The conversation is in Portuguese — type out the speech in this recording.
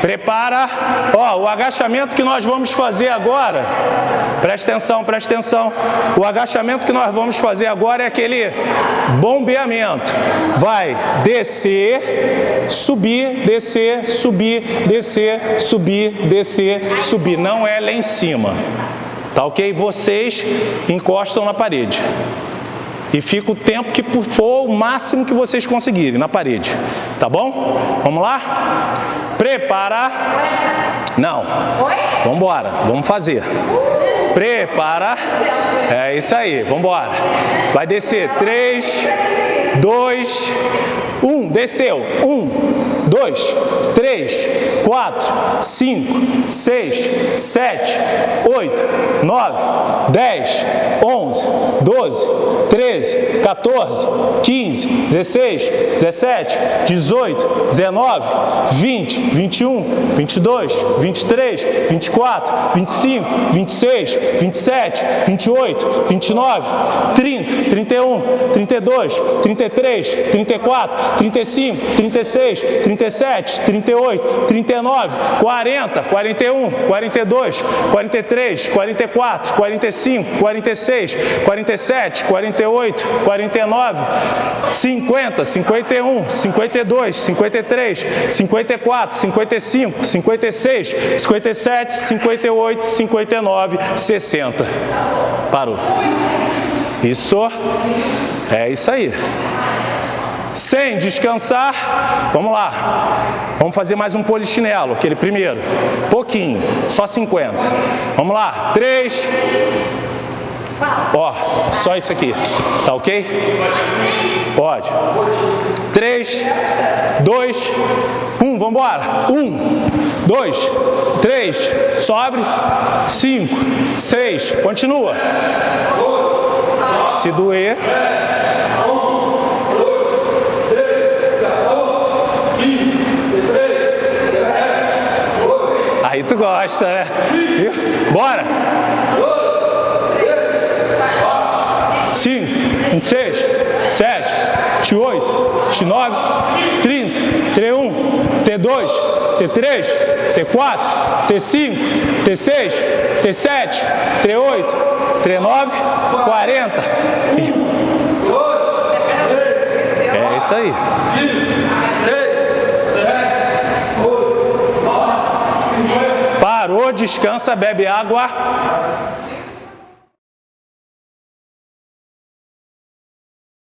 Prepara. Ó, o agachamento que nós vamos fazer agora, presta atenção, presta atenção. O agachamento que nós vamos fazer agora é aquele bombeamento. Vai descer, subir, descer, subir, descer, subir, descer, subir. Não é lá em cima. Tá ok? Vocês encostam na parede. E fica o tempo que for o máximo que vocês conseguirem na parede. Tá bom? Vamos lá? Prepara. Não. Vamos embora. Vamos fazer. Prepara. É isso aí. Vamos embora. Vai descer. 3, 2, 1. Desceu. 1, 2, 3, 4, 5, 6, 7, 8, 9, 10, 11, 12, 13, 14, 15, 16, 17, 18, 19, 20, 21, 22, 23, 24, 25, 26, 27, 28, 29, 30, 31, 32, 33, 34, 35, 36, 37, 38, 39, 40, 41, 42, 43, 44, 45, 46, 47, 48, 49, 50, 51, 52, 53, 54, 55, 56, 57, 58, 59, 60. Parou. Isso. É isso aí. Sem descansar, vamos lá. Vamos fazer mais um polichinelo, aquele primeiro. Pouquinho, só 50. Vamos lá. 3. Ó, só isso aqui. Tá ok? Pode. 3, 2, 1. Vamos embora. 1, 2, 3. Sobe. 5, 6. Continua. Se doer. Aí tu gosta, né? Bora! 5, 26, 7, 28, 29, 30, T1, T2, T3, T4, T5, T6, T7, T8, T9, 40. É isso aí. Parou, descansa, bebe água.